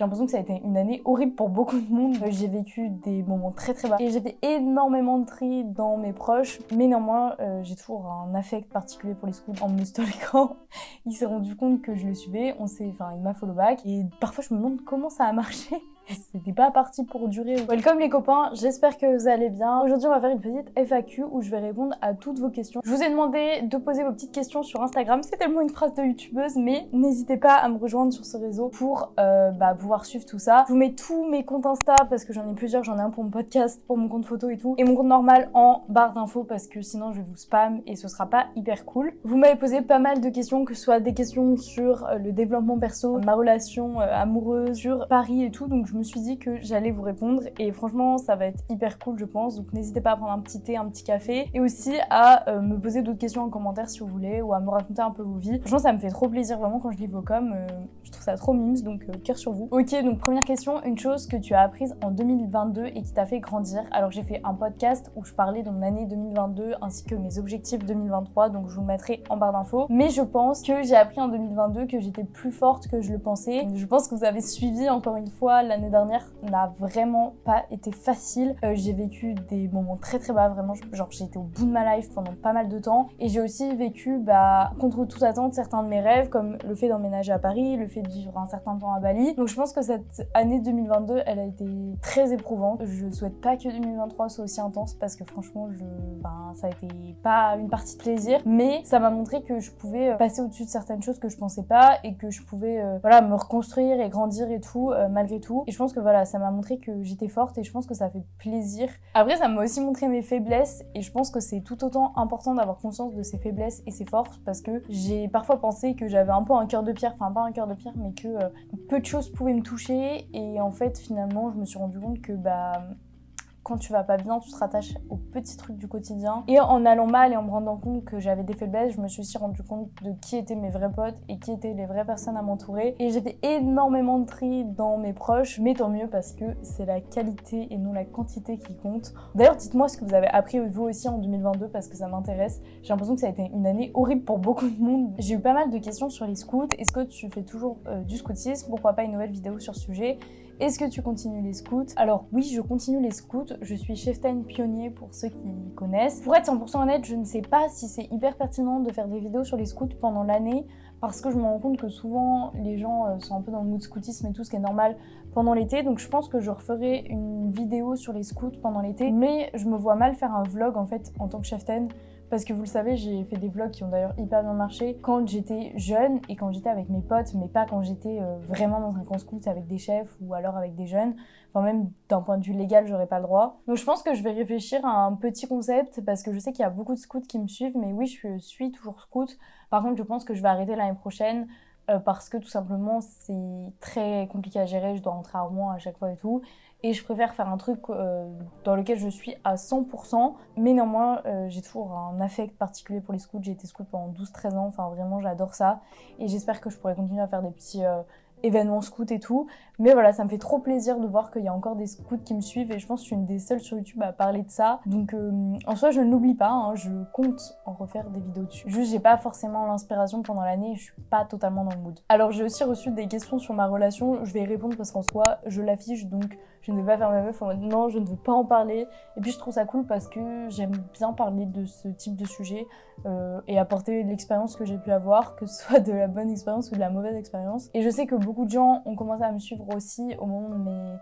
J'ai l'impression que ça a été une année horrible pour beaucoup de monde. J'ai vécu des moments très très bas et j'ai fait énormément de tri dans mes proches. Mais néanmoins, euh, j'ai toujours un affect particulier pour les scouts. En me stalkant, il s'est rendu compte que je le suivais. On s'est, enfin, il m'a follow back et parfois je me demande comment ça a marché. C'était pas parti pour durer. Welcome les copains, j'espère que vous allez bien. Aujourd'hui on va faire une petite FAQ où je vais répondre à toutes vos questions. Je vous ai demandé de poser vos petites questions sur Instagram, c'est tellement une phrase de youtubeuse, mais n'hésitez pas à me rejoindre sur ce réseau pour euh, bah, pouvoir suivre tout ça. Je vous mets tous mes comptes Insta parce que j'en ai plusieurs, j'en ai un pour mon podcast, pour mon compte photo et tout, et mon compte normal en barre d'infos parce que sinon je vais vous spam et ce sera pas hyper cool. Vous m'avez posé pas mal de questions, que ce soit des questions sur euh, le développement perso, ma relation euh, amoureuse, sur Paris et tout, donc suis dit que j'allais vous répondre et franchement ça va être hyper cool je pense donc n'hésitez pas à prendre un petit thé, un petit café et aussi à euh, me poser d'autres questions en commentaire si vous voulez ou à me raconter un peu vos vies. Franchement ça me fait trop plaisir vraiment quand je lis vos coms, euh, je trouve ça trop mimes donc euh, cœur sur vous. Ok donc première question, une chose que tu as apprise en 2022 et qui t'a fait grandir. Alors j'ai fait un podcast où je parlais de mon année 2022 ainsi que mes objectifs 2023 donc je vous mettrai en barre d'infos mais je pense que j'ai appris en 2022 que j'étais plus forte que je le pensais. Je pense que vous avez suivi encore une fois l'année dernière n'a vraiment pas été facile. Euh, j'ai vécu des moments très très bas, vraiment, genre j'ai été au bout de ma life pendant pas mal de temps. Et j'ai aussi vécu, bah, contre toute attente, certains de mes rêves, comme le fait d'emménager à Paris, le fait de vivre un certain temps à Bali. Donc je pense que cette année 2022, elle a été très éprouvante. Je souhaite pas que 2023 soit aussi intense parce que franchement, je, ben, ça a été pas une partie de plaisir, mais ça m'a montré que je pouvais euh, passer au-dessus de certaines choses que je pensais pas et que je pouvais, euh, voilà, me reconstruire et grandir et tout, malgré tout. Et je pense que voilà, ça m'a montré que j'étais forte et je pense que ça fait plaisir. Après, ça m'a aussi montré mes faiblesses et je pense que c'est tout autant important d'avoir conscience de ses faiblesses et ses forces parce que j'ai parfois pensé que j'avais un peu un cœur de pierre, enfin pas un cœur de pierre, mais que euh, peu de choses pouvaient me toucher et en fait, finalement, je me suis rendu compte que bah quand tu vas pas bien, tu te rattaches aux petits trucs du quotidien. Et en allant mal et en me rendant compte que j'avais des faiblesses, je me suis aussi rendu compte de qui étaient mes vrais potes et qui étaient les vraies personnes à m'entourer. Et j'ai fait énormément de tri dans mes proches, mais tant mieux parce que c'est la qualité et non la quantité qui compte. D'ailleurs, dites-moi ce que vous avez appris vous aussi en 2022 parce que ça m'intéresse. J'ai l'impression que ça a été une année horrible pour beaucoup de monde. J'ai eu pas mal de questions sur les scouts. Est-ce que tu fais toujours euh, du scoutisme? Pourquoi pas une nouvelle vidéo sur ce sujet? Est-ce que tu continues les scouts? Alors oui, je continue les scouts. Je suis cheftaine pionnier pour ceux qui connaissent. Pour être 100% honnête, je ne sais pas si c'est hyper pertinent de faire des vidéos sur les scouts pendant l'année parce que je me rends compte que souvent les gens euh, sont un peu dans le mood scoutisme et tout ce qui est normal pendant l'été donc je pense que je referai une vidéo sur les scouts pendant l'été mais je me vois mal faire un vlog en fait en tant que cheftaine parce que vous le savez, j'ai fait des vlogs qui ont d'ailleurs hyper bien marché quand j'étais jeune et quand j'étais avec mes potes, mais pas quand j'étais euh, vraiment dans un camp scout avec des chefs ou alors avec des jeunes. Enfin, même d'un point de vue légal, j'aurais pas le droit. Donc je pense que je vais réfléchir à un petit concept parce que je sais qu'il y a beaucoup de scouts qui me suivent, mais oui, je suis toujours scout. Par contre, je pense que je vais arrêter l'année prochaine euh, parce que tout simplement c'est très compliqué à gérer, je dois rentrer à Rouen à chaque fois et tout. Et je préfère faire un truc euh, dans lequel je suis à 100%, mais néanmoins euh, j'ai toujours un affect particulier pour les scouts. J'ai été scout pendant 12-13 ans, enfin vraiment j'adore ça. Et j'espère que je pourrai continuer à faire des petits événements scouts et tout. Mais voilà, ça me fait trop plaisir de voir qu'il y a encore des scouts qui me suivent et je pense que je suis une des seules sur YouTube à parler de ça. Donc euh, en soi, je ne l'oublie pas, hein, je compte en refaire des vidéos dessus. Juste, j'ai pas forcément l'inspiration pendant l'année, je suis pas totalement dans le mood. Alors j'ai aussi reçu des questions sur ma relation, je vais y répondre parce qu'en soi, je l'affiche donc je ne vais pas faire ma meuf en mode non, je ne veux pas en parler. Et puis je trouve ça cool parce que j'aime bien parler de ce type de sujet euh, et apporter l'expérience que j'ai pu avoir, que ce soit de la bonne expérience ou de la mauvaise expérience. Et je sais que beaucoup de gens ont commencé à me suivre aussi au moment de mes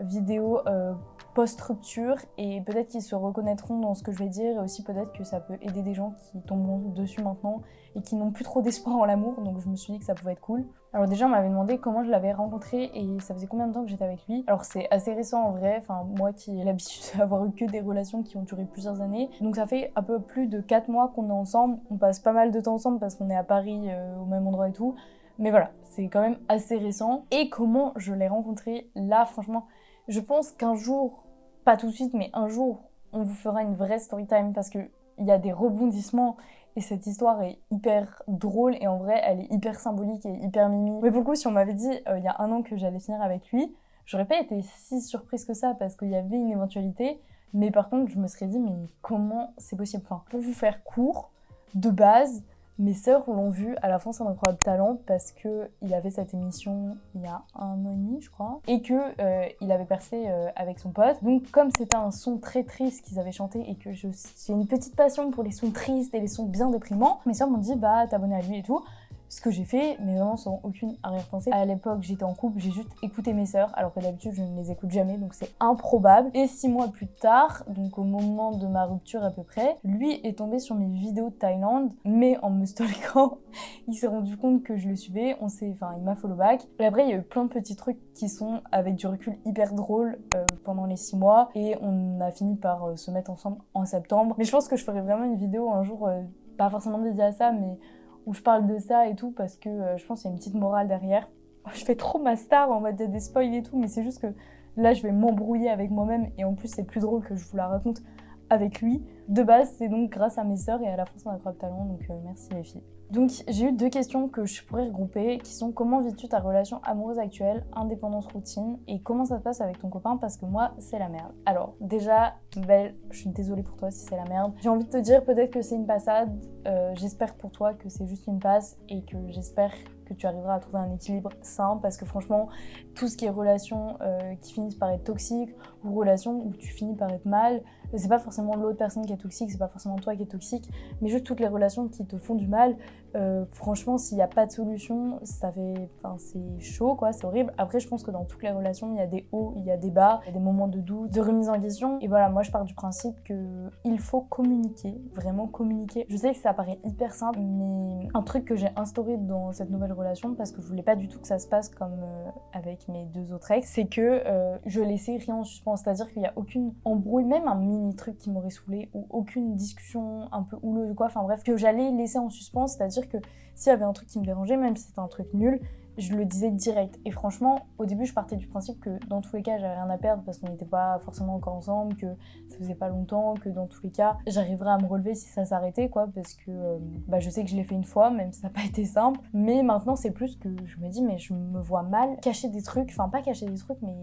vidéos euh, post-rupture et peut-être qu'ils se reconnaîtront dans ce que je vais dire et aussi peut-être que ça peut aider des gens qui tomberont dessus maintenant et qui n'ont plus trop d'espoir en l'amour donc je me suis dit que ça pouvait être cool. Alors déjà on m'avait demandé comment je l'avais rencontré et ça faisait combien de temps que j'étais avec lui. Alors c'est assez récent en vrai, enfin moi qui ai l'habitude d'avoir eu que des relations qui ont duré plusieurs années. Donc ça fait un peu plus de 4 mois qu'on est ensemble, on passe pas mal de temps ensemble parce qu'on est à Paris euh, au même endroit et tout. Mais voilà, c'est quand même assez récent. Et comment je l'ai rencontré Là franchement, je pense qu'un jour pas tout de suite, mais un jour, on vous fera une vraie story time parce qu'il y a des rebondissements et cette histoire est hyper drôle et en vrai, elle est hyper symbolique et hyper mimi. Mais beaucoup, si on m'avait dit euh, il y a un an que j'allais finir avec lui, j'aurais pas été si surprise que ça parce qu'il y avait une éventualité. Mais par contre, je me serais dit, mais comment c'est possible? Enfin, pour vous faire court, de base, Mes sœurs l'ont vu à la fin c'est un incroyable talent parce que il avait cette émission il y a un an et demi je crois et que euh, il avait percé euh, avec son pote. Donc comme c'était un son très triste qu'ils avaient chanté et que j'ai une petite passion pour les sons tristes et les sons bien déprimants, mes sœurs m'ont dit bah t'abonner à lui et tout ce que j'ai fait, mais vraiment sans aucune arrière-pensée. À l'époque, j'étais en couple, j'ai juste écouté mes sœurs, alors que d'habitude, je ne les écoute jamais, donc c'est improbable. Et six mois plus tard, donc au moment de ma rupture à peu près, lui est tombé sur mes vidéos de Thaïlande, mais en me stalkant, il s'est rendu compte que je le suivais, on enfin, il m'a follow back. Après, il y a eu plein de petits trucs qui sont, avec du recul, hyper drôles euh, pendant les six mois, et on a fini par euh, se mettre ensemble en septembre. Mais je pense que je ferai vraiment une vidéo un jour, euh, pas forcément dédiée à ça, mais où je parle de ça et tout parce que euh, je pense qu'il y a une petite morale derrière. Je fais trop ma star en mode des spoils et tout, mais c'est juste que là je vais m'embrouiller avec moi-même et en plus c'est plus drôle que je vous la raconte avec lui. De base, c'est donc grâce à mes sœurs et à la France Incroyable Talent, donc euh, merci les filles. Donc j'ai eu deux questions que je pourrais regrouper qui sont comment vis-tu ta relation amoureuse actuelle, indépendance routine et comment ça se passe avec ton copain parce que moi c'est la merde. Alors déjà, Belle, je suis désolée pour toi si c'est la merde. J'ai envie de te dire peut-être que c'est une passade, euh, j'espère pour toi que c'est juste une passe et que j'espère que tu arriveras à trouver un équilibre sain parce que franchement, tout ce qui est relations euh, qui finissent par être toxiques ou relations où tu finis par être mal, c'est pas forcément l'autre personne qui est toxique, c'est pas forcément toi qui es toxique, mais juste toutes les relations qui te font du mal. Euh, franchement, s'il n'y a pas de solution, ça fait, enfin, c'est chaud, quoi, c'est horrible. Après, je pense que dans toutes les relations, il y a des hauts, il y a des bas, des moments de doute, de remise en question. Et voilà, moi, je pars du principe que il faut communiquer, vraiment communiquer. Je sais que ça paraît hyper simple, mais un truc que j'ai instauré dans cette nouvelle relation, parce que je voulais pas du tout que ça se passe comme euh, avec mes deux autres ex, c'est que euh, je laissais rien en suspens, c'est-à-dire qu'il n'y a aucune embrouille, même un mini truc qui m'aurait saoulé ou aucune discussion un peu houleuse ou quoi, enfin bref, que j'allais laisser en suspens, c'est-à-dire que s'il y avait un truc qui me dérangeait, même si c'était un truc nul, je le disais direct. Et franchement, au début, je partais du principe que dans tous les cas, j'avais rien à perdre parce qu'on n'était pas forcément encore ensemble, que ça faisait pas longtemps, que dans tous les cas, j'arriverais à me relever si ça s'arrêtait, quoi, parce que euh, bah, je sais que je l'ai fait une fois, même si ça n'a pas été simple. Mais maintenant, c'est plus que je me dis, mais je me vois mal cacher des trucs, enfin, pas cacher des trucs, mais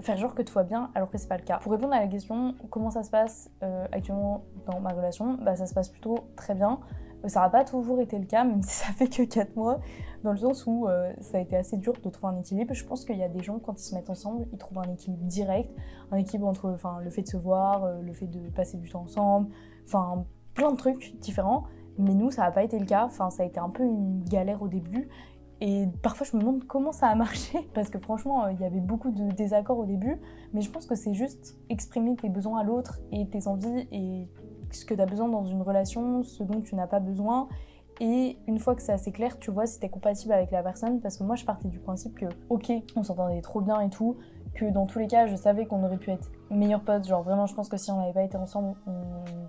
faire genre que tout va bien alors que c'est pas le cas. Pour répondre à la question, comment ça se passe euh, actuellement dans ma relation, bah, ça se passe plutôt très bien. Ça n'a pas toujours été le cas, même si ça fait que 4 mois, dans le sens où euh, ça a été assez dur de trouver un équilibre. Je pense qu'il y a des gens, quand ils se mettent ensemble, ils trouvent un équilibre direct, un équilibre entre le fait de se voir, euh, le fait de passer du temps ensemble, enfin plein de trucs différents. Mais nous, ça n'a pas été le cas, ça a été un peu une galère au début. Et parfois, je me demande comment ça a marché, parce que franchement, euh, il y avait beaucoup de désaccords au début. Mais je pense que c'est juste exprimer tes besoins à l'autre et tes envies et ce que tu as besoin dans une relation, ce dont tu n'as pas besoin. Et une fois que c'est assez clair, tu vois si tu es compatible avec la personne. Parce que moi, je partais du principe que, ok, on s'entendait trop bien et tout, que dans tous les cas, je savais qu'on aurait pu être meilleurs potes. Genre, vraiment, je pense que si on n'avait pas été ensemble, on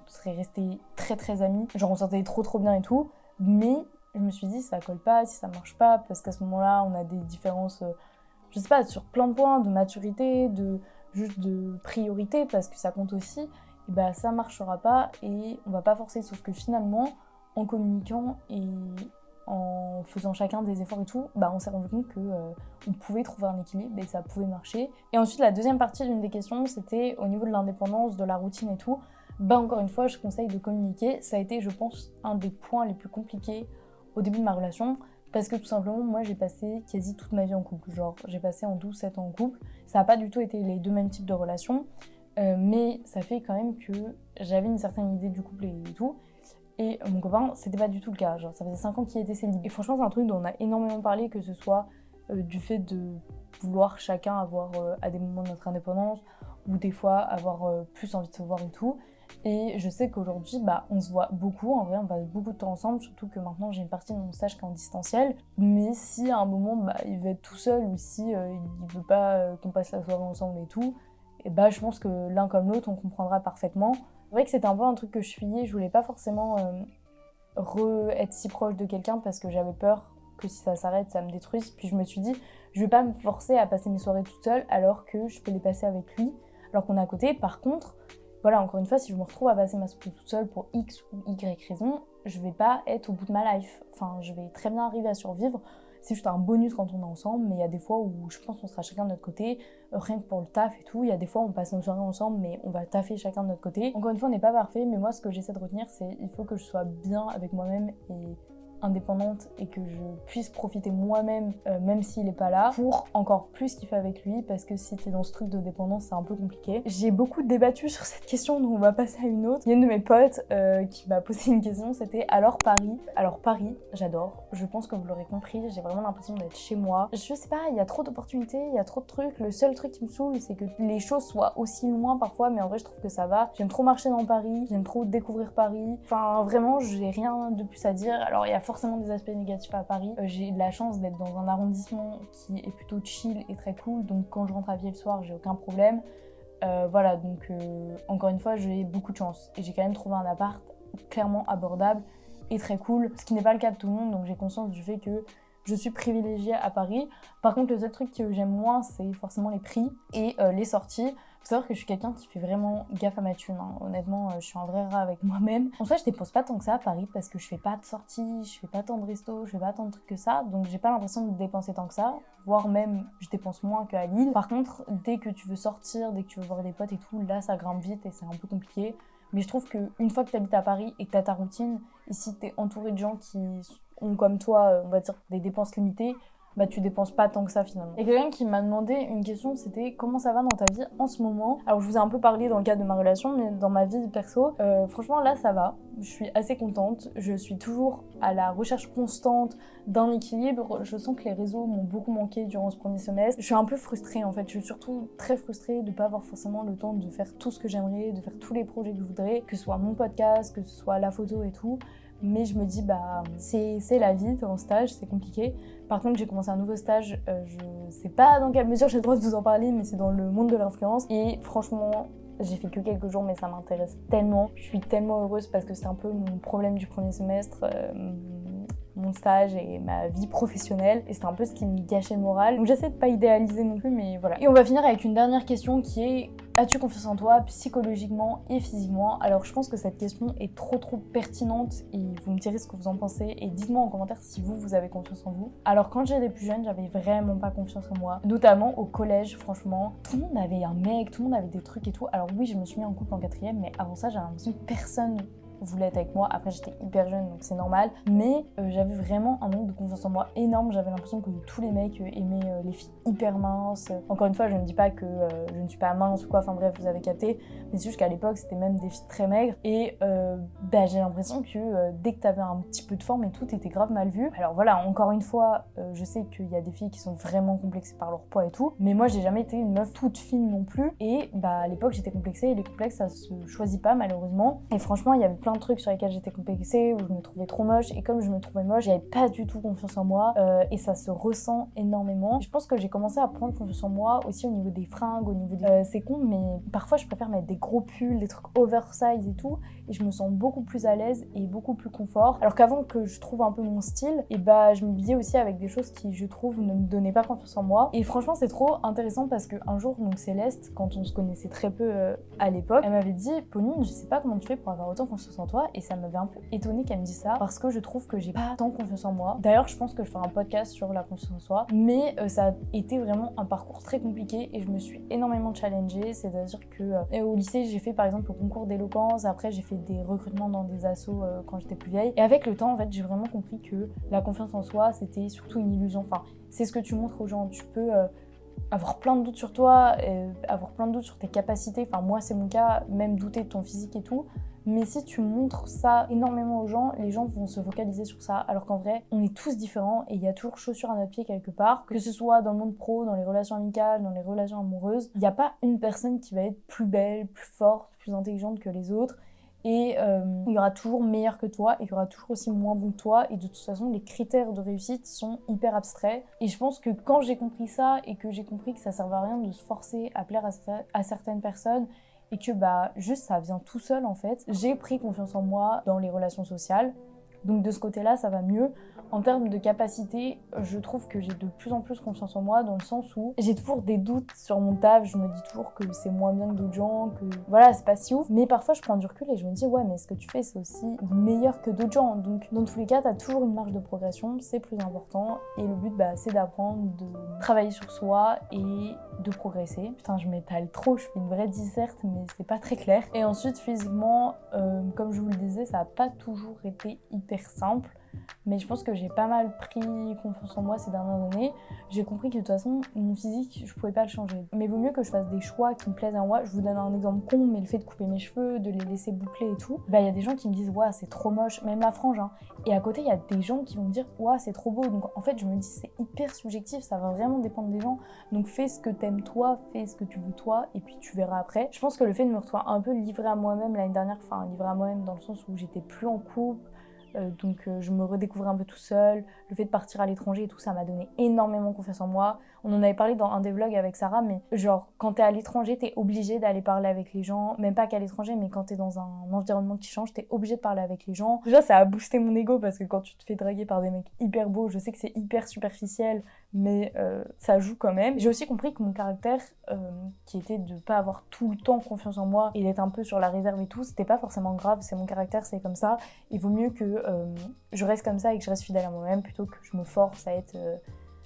serait restés très très amis. Genre, on s'entendait trop trop bien et tout. Mais je me suis dit, ça colle pas, si ça marche pas, parce qu'à ce moment-là, on a des différences, euh, je sais pas, sur plein de points, de maturité, de juste de priorité, parce que ça compte aussi et bah ça marchera pas et on va pas forcer. Sauf que finalement, en communiquant et en faisant chacun des efforts et tout, bah on s'est rendu compte que euh, on pouvait trouver un équilibre et ça pouvait marcher. Et ensuite la deuxième partie d'une des questions, c'était au niveau de l'indépendance, de la routine et tout. Bah encore une fois, je conseille de communiquer. Ça a été, je pense, un des points les plus compliqués au début de ma relation. Parce que tout simplement, moi j'ai passé quasi toute ma vie en couple. Genre, j'ai passé en 12-7 ans en couple. Ça n'a pas du tout été les deux mêmes types de relations. Euh, mais ça fait quand même que j'avais une certaine idée du couple et tout. Et mon copain, c'était pas du tout le cas. Genre, ça faisait 5 ans qu'il était célibataire. Et franchement, c'est un truc dont on a énormément parlé, que ce soit euh, du fait de vouloir chacun avoir euh, à des moments de notre indépendance, ou des fois avoir plus envie de se voir et tout. Et je sais qu'aujourd'hui, bah, on se voit beaucoup. En vrai, on passe beaucoup de temps ensemble, surtout que maintenant j'ai une partie de mon stage qui est en distanciel. Mais si à un moment, bah, il veut être tout seul ou si il veut pas qu'on passe la soirée ensemble et tout, et bah je pense que l'un comme l'autre, on comprendra parfaitement. C'est vrai que c'était un peu un truc que je fuyais, je voulais pas forcément euh, re être si proche de quelqu'un parce que j'avais peur que si ça s'arrête, ça me détruise. Puis je me suis dit, je vais pas me forcer à passer mes soirées toute seule alors que je peux les passer avec lui, alors qu'on est à côté. Par contre, voilà, encore une fois, si je me retrouve à passer ma soirée toute seule pour X ou Y raison, je vais pas être au bout de ma life. Enfin, je vais très bien arriver à survivre c'est juste un bonus quand on est ensemble, mais il y a des fois où je pense qu'on sera chacun de notre côté, euh, rien que pour le taf et tout. Il y a des fois où on passe nos soirées ensemble, mais on va taffer chacun de notre côté. Encore une fois, on n'est pas parfait, mais moi, ce que j'essaie de retenir, c'est il faut que je sois bien avec moi-même et indépendante et que je puisse profiter moi-même, euh, même s'il est pas là, pour encore plus kiffer avec lui, parce que si t'es dans ce truc de dépendance, c'est un peu compliqué. J'ai beaucoup débattu sur cette question, donc on va passer à une autre. Il y a une de mes potes euh, qui m'a posé une question, c'était alors Paris? Alors Paris, j'adore. Je pense que vous l'aurez compris, j'ai vraiment l'impression d'être chez moi. Je sais pas, il y a trop d'opportunités, il y a trop de trucs. Le seul truc qui me saoule, c'est que les choses soient aussi loin parfois, mais en vrai, je trouve que ça va. J'aime trop marcher dans Paris, j'aime trop découvrir Paris. Enfin, vraiment, j'ai rien de plus à dire. Alors, il y a des aspects négatifs à Paris. Euh, j'ai de la chance d'être dans un arrondissement qui est plutôt chill et très cool, donc quand je rentre à pied le soir, j'ai aucun problème. Euh, voilà, donc euh, encore une fois, j'ai beaucoup de chance. Et j'ai quand même trouvé un appart clairement abordable et très cool, ce qui n'est pas le cas de tout le monde, donc j'ai conscience du fait que je suis privilégiée à Paris. Par contre, le seul truc que j'aime moins, c'est forcément les prix et les sorties. Faut savoir que je suis quelqu'un qui fait vraiment gaffe à ma thune. Hein. Honnêtement, euh, je suis un vrai rat avec moi-même. En soi, je dépense pas tant que ça à Paris parce que je fais pas de sorties, je fais pas tant de restos, je fais pas tant de trucs que ça. Donc, j'ai pas l'impression de dépenser tant que ça. Voire même, je dépense moins qu'à Lille. Par contre, dès que tu veux sortir, dès que tu veux voir des potes et tout, là, ça grimpe vite et c'est un peu compliqué. Mais je trouve qu'une fois que tu habites à Paris et que tu as ta routine, ici tu es entouré de gens qui ont comme toi, on va dire, des dépenses limitées, bah tu dépenses pas tant que ça finalement. Et quelqu'un qui m'a demandé une question, c'était comment ça va dans ta vie en ce moment? Alors je vous ai un peu parlé dans le cadre de ma relation, mais dans ma vie perso, euh, franchement là ça va. Je suis assez contente. Je suis toujours à la recherche constante d'un équilibre. Je sens que les réseaux m'ont beaucoup manqué durant ce premier semestre. Je suis un peu frustrée en fait. Je suis surtout très frustrée de pas avoir forcément le temps de faire tout ce que j'aimerais, de faire tous les projets que je voudrais, que ce soit mon podcast, que ce soit la photo et tout mais je me dis bah c'est la vie, t'es en stage, c'est compliqué. Par contre j'ai commencé un nouveau stage, euh, je sais pas dans quelle mesure j'ai le droit de vous en parler, mais c'est dans le monde de l'influence et franchement j'ai fait que quelques jours mais ça m'intéresse tellement. Je suis tellement heureuse parce que c'est un peu mon problème du premier semestre. Euh, mon stage et ma vie professionnelle et c'est un peu ce qui me gâchait le moral. Donc j'essaie de pas idéaliser non plus mais voilà. Et on va finir avec une dernière question qui est As-tu confiance en toi psychologiquement et physiquement? Alors je pense que cette question est trop trop pertinente et vous me direz ce que vous en pensez et dites-moi en commentaire si vous, vous avez confiance en vous. Alors quand j'étais plus jeune, j'avais vraiment pas confiance en moi, notamment au collège franchement. Tout le monde avait un mec, tout le monde avait des trucs et tout. Alors oui, je me suis mis en couple en quatrième, mais avant ça j'avais l'impression que personne voulait être avec moi. Après, j'étais hyper jeune, donc c'est normal. Mais euh, j'avais vraiment un manque de confiance en moi énorme. J'avais l'impression que tous les mecs euh, aimaient euh, les filles hyper minces. Encore une fois, je ne dis pas que je ne suis pas mince ou quoi. Enfin bref, vous avez capté. Mais c'est juste qu'à l'époque, c'était même des filles très maigres. Et bah, j'ai l'impression que dès que t'avais un petit peu de forme et tout, t'étais grave mal vu. Alors voilà, encore une fois, je sais qu'il y a des filles qui sont vraiment complexées par leur poids et tout. Mais moi, j'ai jamais été une meuf toute fine non plus. Et bah à l'époque, j'étais complexée. Et les complexes, ça se choisit pas malheureusement. Et franchement, il y avait plein de trucs sur lesquels j'étais complexée, où je me trouvais trop moche. Et comme je me trouvais moche, j'avais pas du tout confiance en moi. Euh, et ça se ressent énormément. Je pense que j'ai commencé à prendre confiance en moi aussi au niveau des fringues, au niveau des... Euh, c'est con, mais parfois je préfère mettre des gros pulls, des trucs oversize et tout. Et je me sens beaucoup plus à l'aise et beaucoup plus confort. Alors qu'avant que je trouve un peu mon style, et bah je me disais aussi avec des choses qui, je trouve, ne me donnaient pas confiance en moi. Et franchement, c'est trop intéressant parce qu'un jour, donc Céleste, quand on se connaissait très peu euh, à l'époque, elle m'avait dit Pauline, je sais pas comment tu fais pour avoir autant confiance en toi. Et ça m'avait un peu étonnée qu'elle me dise ça parce que je trouve que j'ai pas tant confiance en moi. D'ailleurs, je pense que je ferai un podcast sur la confiance en soi, mais euh, ça a été vraiment un parcours très compliqué et je me suis énormément challengée. C'est-à-dire que euh, au lycée, j'ai fait par exemple le concours d'éloquence, après j'ai fait des recrutements dans des assos euh, quand j'étais plus vieille. Et avec le temps, en fait, j'ai vraiment compris que la confiance en soi, c'était surtout une illusion. Enfin, c'est ce que tu montres aux gens. Tu peux avoir plein de doutes sur toi, avoir plein de doutes sur tes capacités. Enfin, moi, c'est mon cas, même douter de ton physique et tout. Mais si tu montres ça énormément aux gens, les gens vont se focaliser sur ça. Alors qu'en vrai, on est tous différents et il y a toujours chaussure à notre pied quelque part. Que ce soit dans le monde pro, dans les relations amicales, dans les relations amoureuses, il n'y a pas une personne qui va être plus belle, plus forte, plus intelligente que les autres. Et euh, il y aura toujours meilleur que toi et il y aura toujours aussi moins bon que toi. Et de toute façon, les critères de réussite sont hyper abstraits. Et je pense que quand j'ai compris ça et que j'ai compris que ça ne servait à rien de se forcer à plaire à certaines personnes et que bah juste ça vient tout seul en fait. J'ai pris confiance en moi dans les relations sociales. Donc de ce côté-là, ça va mieux. En termes de capacité, je trouve que j'ai de plus en plus confiance en moi dans le sens où j'ai toujours des doutes sur mon taf. Je me dis toujours que c'est moins bien que d'autres gens, que voilà, c'est pas si ouf. Mais parfois, je prends du recul et je me dis, ouais, mais ce que tu fais, c'est aussi meilleur que d'autres gens? Donc, dans tous les cas, t'as toujours une marge de progression, c'est plus important. Et le but, bah, c'est d'apprendre, de travailler sur soi et de progresser. Putain, je m'étale trop, je fais une vraie disserte, mais c'est pas très clair. Et ensuite, physiquement, euh, comme je vous le disais, ça a pas toujours été hyper simple. Mais je pense que j'ai pas mal pris confiance en moi ces dernières années. J'ai compris que de toute façon, mon physique, je pouvais pas le changer. Mais vaut mieux que je fasse des choix qui me plaisent à moi. Je vous donne un exemple con, mais le fait de couper mes cheveux, de les laisser boucler et tout, bah il y a des gens qui me disent, ouais, c'est trop moche, même la frange. Hein. Et à côté, il y a des gens qui vont me dire, ouais, c'est trop beau. Donc en fait, je me dis, c'est hyper subjectif, ça va vraiment dépendre des gens. Donc fais ce que t'aimes toi, fais ce que tu veux toi, et puis tu verras après. Je pense que le fait de me retrouver un peu livrée à moi-même l'année dernière, enfin livrée à moi-même dans le sens où j'étais plus en couple, euh, donc euh, je me redécouvrais un peu tout seul. Le fait de partir à l'étranger et tout, ça m'a donné énormément confiance en moi. On en avait parlé dans un des vlogs avec Sarah, mais genre quand t'es à l'étranger, t'es obligé d'aller parler avec les gens. Même pas qu'à l'étranger, mais quand t'es dans un environnement qui change, t'es obligé de parler avec les gens. Déjà, ça a boosté mon ego parce que quand tu te fais draguer par des mecs hyper beaux, je sais que c'est hyper superficiel, mais euh, ça joue quand même. J'ai aussi compris que mon caractère, qui était de pas avoir tout le temps confiance en moi et d'être un peu sur la réserve et tout, c'était pas forcément grave. C'est mon caractère, c'est comme ça. Il vaut mieux que euh, je reste comme ça et que je reste fidèle à moi-même plutôt que je me force à être euh,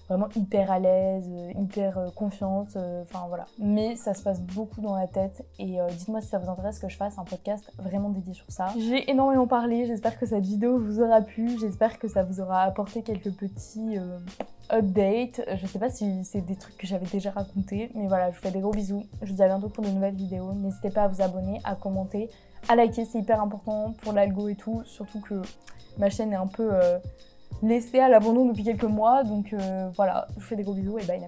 vraiment hyper à l'aise, euh, hyper confiante, enfin voilà. Mais ça se passe beaucoup dans la tête et dites-moi si ça vous intéresse que je fasse un podcast vraiment dédié sur ça. J'ai énormément parlé, j'espère que cette vidéo vous aura plu, j'espère que ça vous aura apporté quelques petits updates. Je sais pas si c'est des trucs que j'avais déjà racontés, mais voilà, je vous fais des gros bisous. Je vous dis à bientôt pour de nouvelles vidéos. N'hésitez pas à vous abonner, à commenter, à liker, c'est hyper important pour l'algo et tout. Surtout que ma chaîne est un peu euh, laissée à l'abandon depuis quelques mois. Donc euh, voilà, je vous fais des gros bisous et bye la